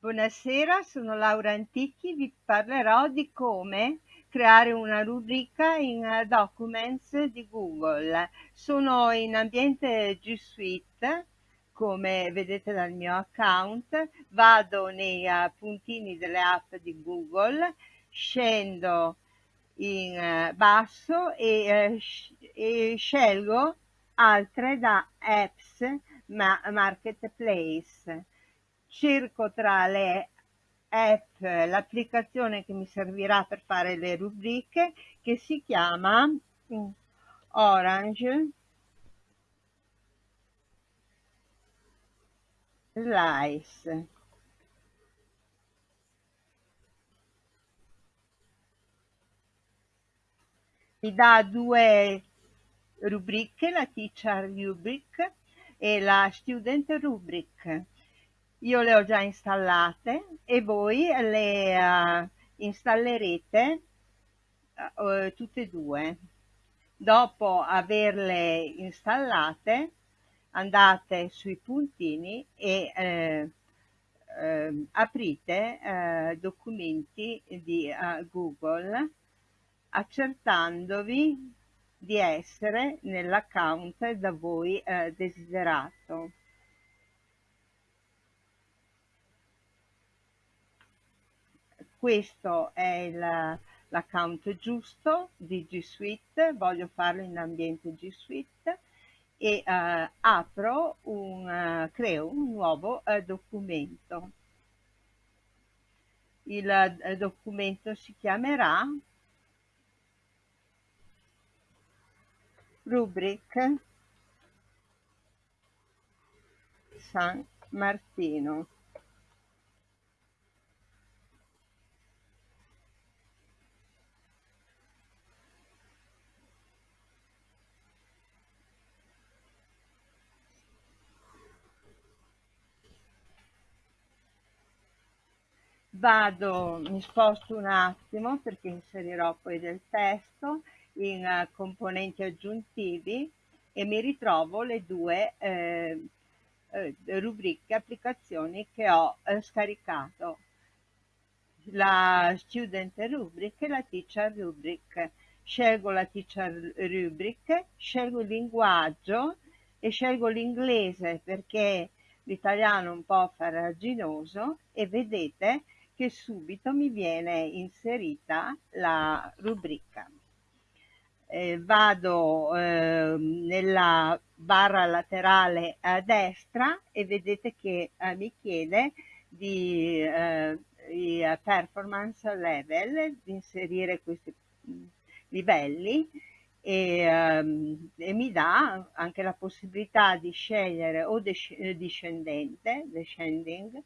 Buonasera, sono Laura Antichi, vi parlerò di come creare una rubrica in eh, Documents di Google. Sono in ambiente G Suite, come vedete dal mio account, vado nei uh, puntini delle app di Google, scendo in uh, basso e, e, scelgo altre da apps ma marketplace. Cerco tra le app l'applicazione che mi servirà per fare le rubriche che si chiama Orange Slice. Mi dà due rubriche, la Teacher Rubric e la Student Rubric io le ho già installate e voi le uh, installerete uh, tutte e due. Dopo averle installate andate sui puntini e eh, aprite documenti di Google accertandovi di essere nell'account da voi desiderato. Questo è l'account giusto di G Suite, voglio farlo in ambiente G Suite e uh, apro un, uh, creo un nuovo uh, documento. Il documento si chiamerà rubric San Martino. Vado, mi sposto un attimo perché inserirò poi del testo in uh, componenti aggiuntivi e mi ritrovo le due eh, eh, rubriche applicazioni che ho eh, scaricato. La student rubric e la teacher rubric. Scelgo la teacher rubric scelgo il linguaggio e scelgo l'inglese perché l'italiano è un po' farraginoso e vedete che subito mi viene inserita la rubrica. Eh, vado eh, nella barra laterale a destra e vedete che eh, mi chiede di eh, i performance level, di inserire questi mm, livelli e, um, e, mi dà anche la possibilità di scegliere o discendente, descending,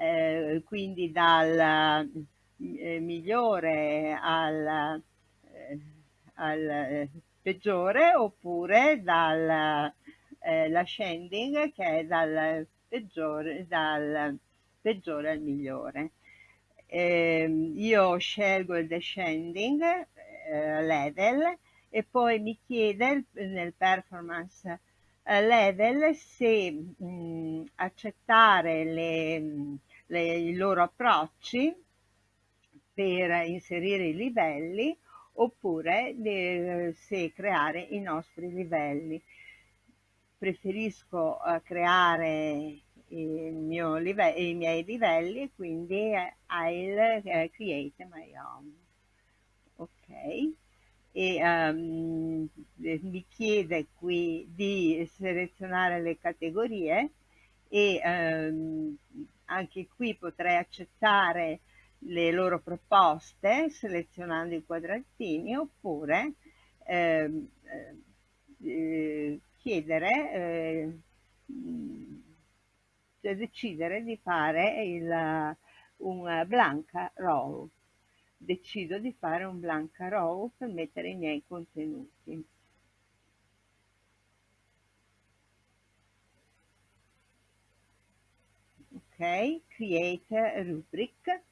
eh, quindi dal eh, migliore al, eh, al, peggiore oppure dal eh, l'ascending che è dal peggiore, dal peggiore al migliore. Ehm, io scelgo il descending eh, level e poi mi chiede nel performance level se mh, accettare le le, i loro approcci per inserire i livelli oppure le, se creare i nostri livelli. Preferisco uh, creare live i miei livelli e quindi I'll uh, create my own. Ok. E um, mi chiede qui di selezionare le categorie e um, anche qui potrei accettare le loro proposte selezionando i quadratini oppure ehm, eh, chiedere eh, decidere di fare il, un blanca row. Decido di fare un blanca row per mettere i miei contenuti create rubric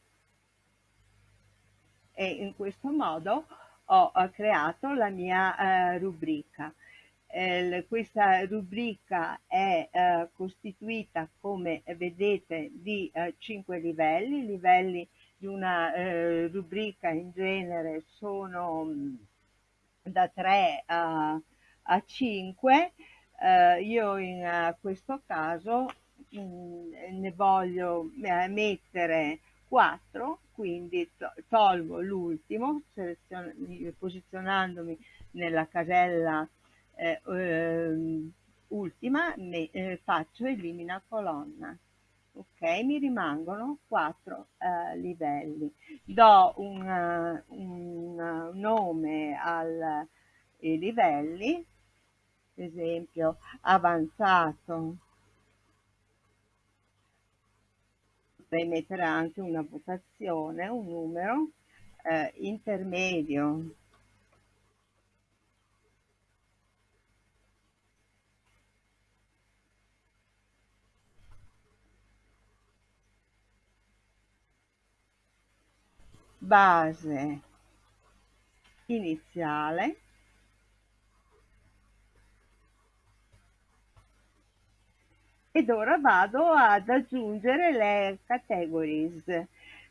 e in questo modo ho, creato la mia uh, rubrica eh, questa rubrica è eh, costituita, come vedete, di eh, 5 livelli. I livelli di una eh, rubrica in genere sono mm, da 3 a, a 5. Eh, io in questo caso ne voglio eh, mettere 4, quindi to tolgo l'ultimo, posizionandomi nella casella eh, eh, ultima, ne, eh, faccio elimina colonna. Ok, mi rimangono quattro eh, livelli. Do un, un nome ai livelli, esempio avanzato, potrei mettere anche una votazione, un numero, eh, intermedio, base iniziale ed ora vado ad aggiungere le categories.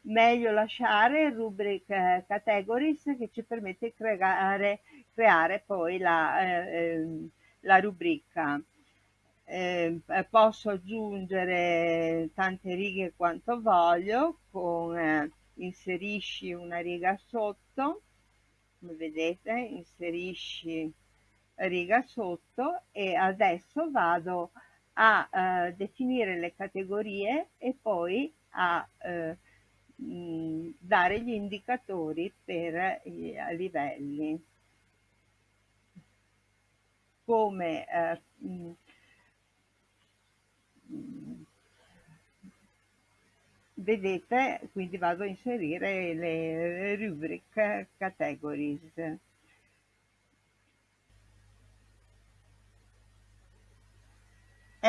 Meglio lasciare rubric categories che ci permette di creare, creare poi la, eh, la rubrica. Eh, posso aggiungere tante righe quanto voglio con eh, inserisci una riga sotto come vedete inserisci riga sotto e adesso vado a eh, definire le categorie e poi a eh, mh, dare gli indicatori per i livelli. Come eh, mh, vedete quindi vado a inserire le rubric categories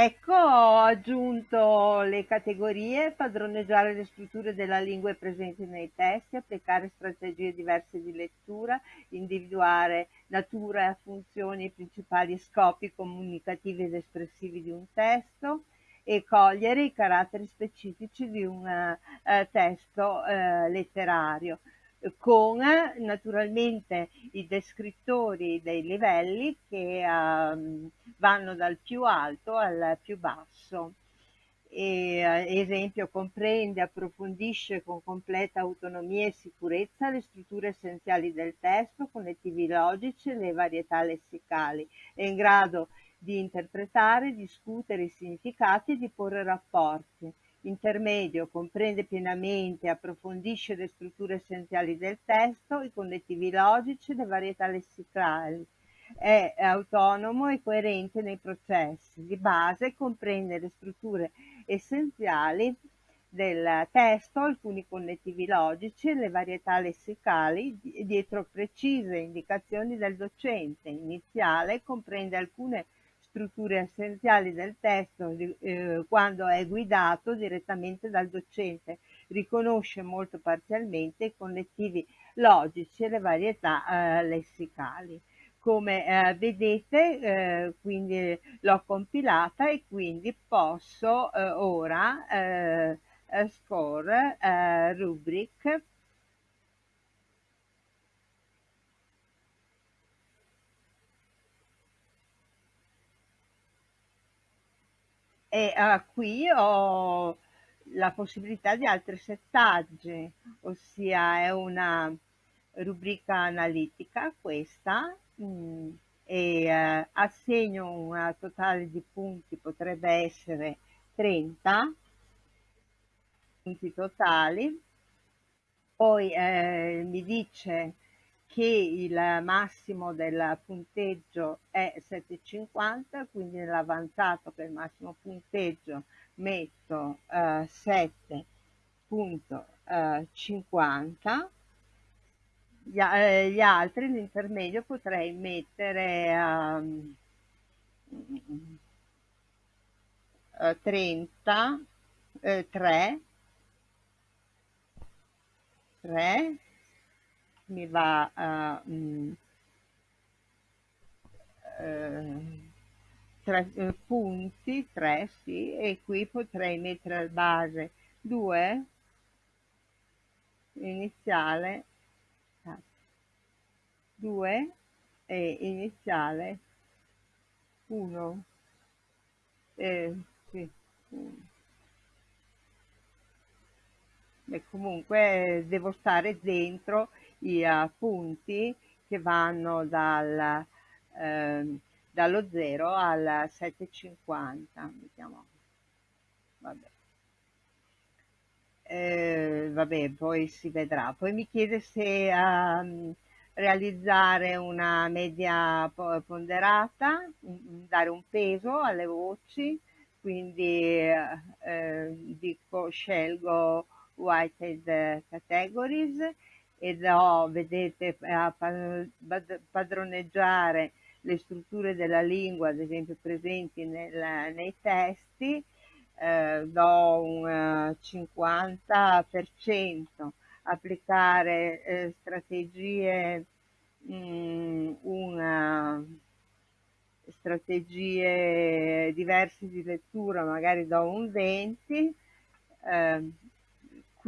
Ecco, ho aggiunto le categorie, padroneggiare le strutture della lingua presenti nei testi, applicare strategie diverse di lettura, individuare natura, funzioni, principali scopi comunicativi ed espressivi di un testo, e cogliere i caratteri specifici di un eh, testo eh, letterario con naturalmente i descrittori dei livelli che uh, vanno dal più alto al più basso. E, uh, esempio, comprende, approfondisce con completa autonomia e sicurezza le strutture essenziali del testo, connettivi logici e le varietà lessicali. È in grado di interpretare, discutere i significati e di porre rapporti. Intermedio comprende pienamente e approfondisce le strutture essenziali del testo, i connettivi logici le varietà lessicali. È autonomo e coerente nei processi. Di base comprende le strutture essenziali del testo, alcuni connettivi logici le varietà lessicali dietro precise indicazioni del docente. Iniziale comprende alcune strutture essenziali del testo eh, quando è guidato direttamente dal docente, riconosce molto parzialmente i connettivi logici e le varietà eh, lessicali. Come eh, vedete, eh, quindi l'ho compilata e quindi posso eh, ora eh, score rubric e uh, qui ho la possibilità di altri settaggi, ossia è una rubrica analitica questa mh, mm, e uh, assegno un totale di punti, potrebbe essere 30 punti totali, poi eh, mi dice che il massimo del punteggio è 7,50, quindi nell'avanzato è il massimo punteggio metto eh, 7.50, gli, eh, gli, altri, l'intermedio potrei mettere um, 30, eh, 3, 3, mi va uh, mh, eh, tre eh, punti, 3 sì, e qui potrei mettere al base 2 iniziale 2 e iniziale 1 eh, sì, 1 e comunque devo stare dentro i uh, punti che vanno dal, eh, dallo 0 al 750 mettiamo. Vabbè. Eh, vabbè poi si vedrà. Poi mi chiede se um, realizzare una media ponderata dare un peso alle voci. Quindi eh, dico scelgo Whitehead Categories e do, vedete, a padroneggiare le strutture della lingua, ad esempio presenti nel, nei testi, eh, do un 50%, applicare eh, strategie, mh, mm, una, strategie diverse di lettura, magari do un 20%, eh,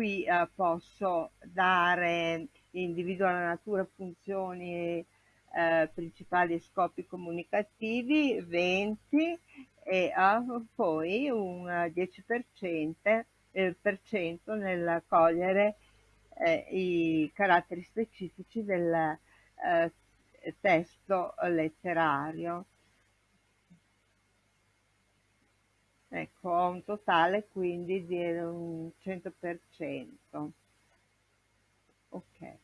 qui eh, posso dare individua la natura, funzioni eh, principali e scopi comunicativi, 20 e uh, poi un 10% eh, nel cogliere eh, i caratteri specifici del eh, testo letterario. Ecco, ho un totale quindi di un 100%. Ok.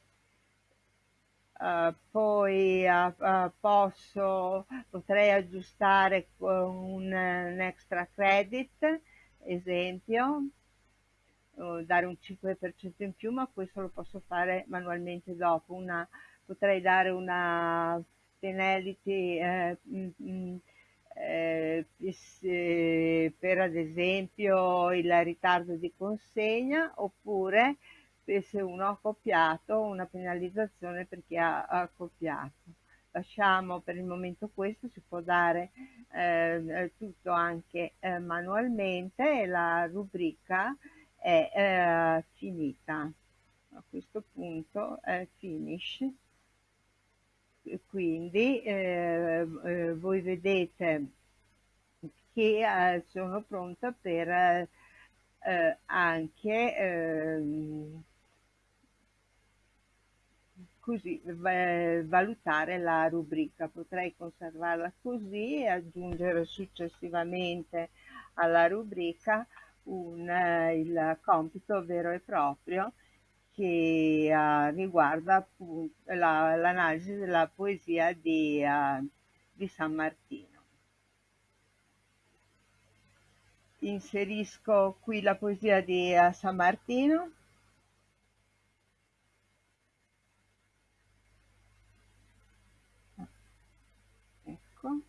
Uh, poi uh, uh, posso, potrei aggiustare con un, un extra credit, esempio, dare un 5% in più, ma questo lo posso fare manualmente dopo. Una, potrei dare una penalty eh, mh, mh, eh, per ad esempio il ritardo di consegna oppure se uno ha copiato una penalizzazione perché ha, ha copiato. Lasciamo per il momento questo, si può dare eh, tutto anche eh, manualmente e la rubrica è eh, finita. A questo punto è finish quindi eh, eh, voi vedete che eh, sono pronta per eh, anche ehm, così valutare la rubrica. Potrei conservarla così e aggiungere successivamente alla rubrica un, il compito vero e proprio che uh, riguarda l'analisi la, della poesia di, uh, di San Martino. Inserisco qui la poesia di uh, San Martino. Ecco.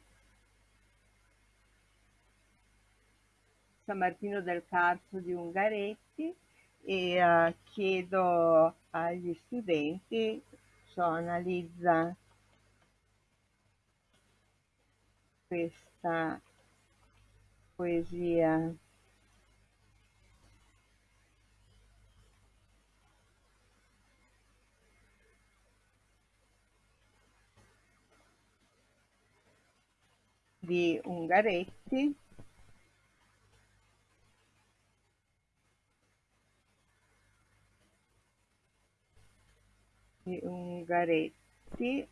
San Martino del Carso di Ungaretti e uh, chiedo agli studenti, so, analizza questa poesia. Di Ungaretti Ungaretti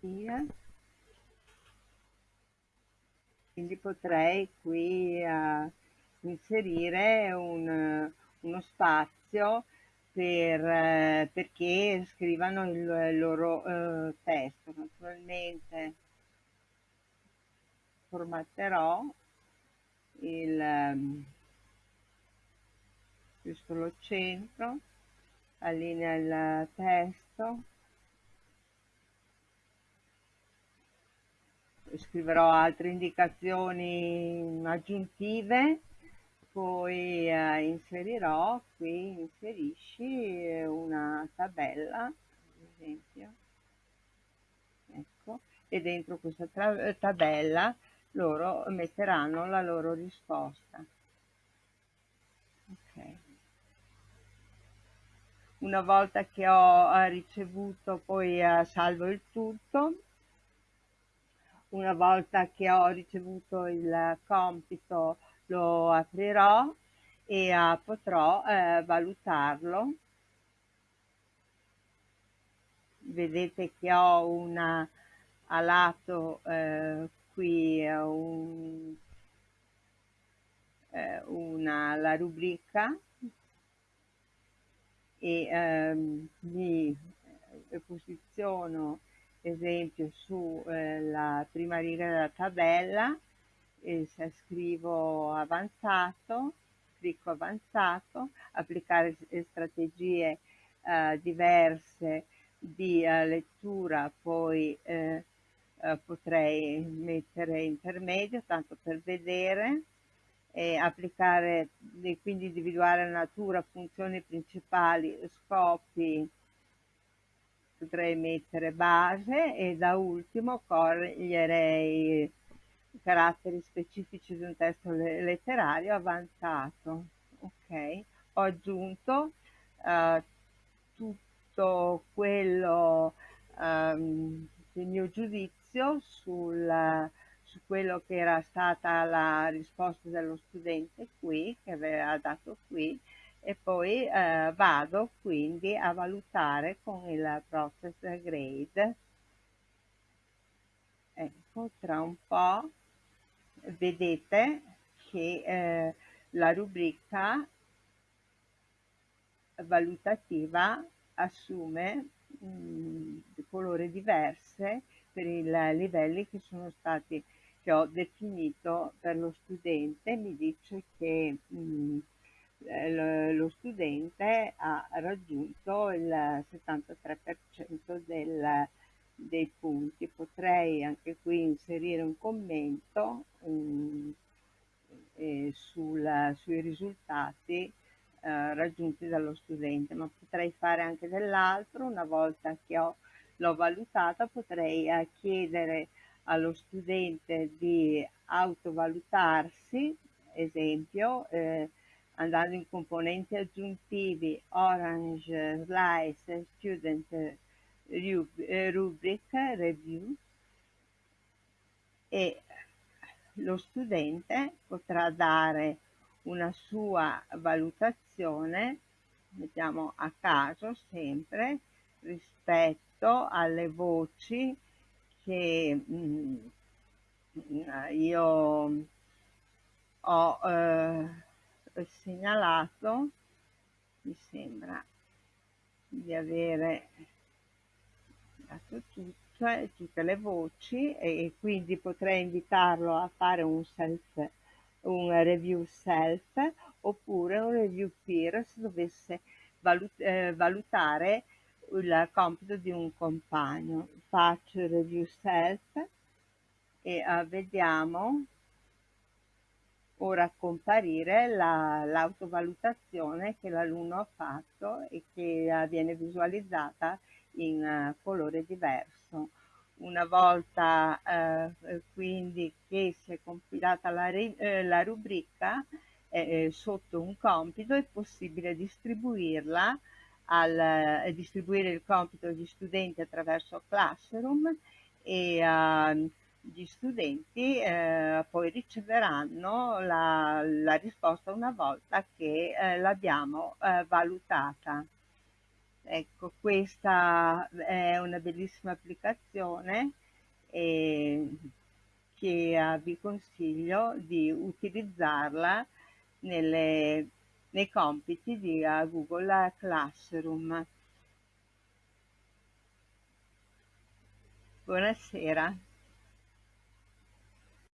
via. Quindi potrei qui uh, inserire un, uno spazio per, uh, perché scrivano il, il loro uh, testo. Naturalmente formatterò il um, giusto lo centro allinea il testo scriverò altre indicazioni aggiuntive poi eh, inserirò qui inserisci una tabella ad esempio ecco e dentro questa tabella loro metteranno la loro risposta. Una volta che ho eh, ricevuto poi eh, salvo il tutto, una volta che ho ricevuto il compito lo aprirò e uh, potrò valutarlo. Vedete che ho una a lato qui un, una, la rubrica e ehm, mi posiziono esempio sulla eh, prima riga della tabella e se scrivo avanzato clicco avanzato applicare strategie eh, diverse di eh, lettura poi eh, eh, potrei mettere intermedio tanto per vedere e applicare quindi individuare natura funzioni principali scopi potrei mettere base e da ultimo coglierei caratteri specifici di un testo letterario avanzato. Ok, ho aggiunto uh, tutto quello, um, il mio giudizio sul, su quello che era stata la risposta dello studente qui, che aveva dato qui, e poi eh, vado quindi a valutare con il process grade. Ecco tra un po' vedete che eh, la rubrica valutativa assume mh, mm, colore diverse per i livelli che sono stati che ho definito per lo studente mi dice che mh, mm, eh, lo studente ha raggiunto il 73% del, dei punti. Potrei anche qui inserire un commento um, eh, sul, sui risultati eh, raggiunti dallo studente, ma potrei fare anche dell'altro. Una volta che ho, l'ho valutata potrei eh, chiedere allo studente di autovalutarsi, esempio, eh, andando in componenti aggiuntivi Orange, Slice, Student, eh, Rubric, Review e lo studente potrà dare una sua valutazione, mettiamo a caso sempre, rispetto alle voci che mh, mm, io ho eh, segnalato mi sembra di avere dato tutte, tutte le voci e quindi potrei invitarlo a fare un self un review self oppure un review peer se dovesse valut eh, valutare il compito di un compagno faccio review self e uh, vediamo ora comparire l'autovalutazione che l'alunno ha fatto e che viene visualizzata in uh, colore diverso. Una volta uh, quindi che si è compilata la, la rubrica sotto un compito è possibile distribuirla al, eh, distribuire il compito agli studenti attraverso Classroom e uh, gli studenti eh, poi riceveranno la, la, risposta una volta che eh, l'abbiamo eh, valutata. Ecco, questa è una bellissima applicazione che eh, vi consiglio di utilizzarla nelle, nei compiti di uh, Google Classroom. Buonasera.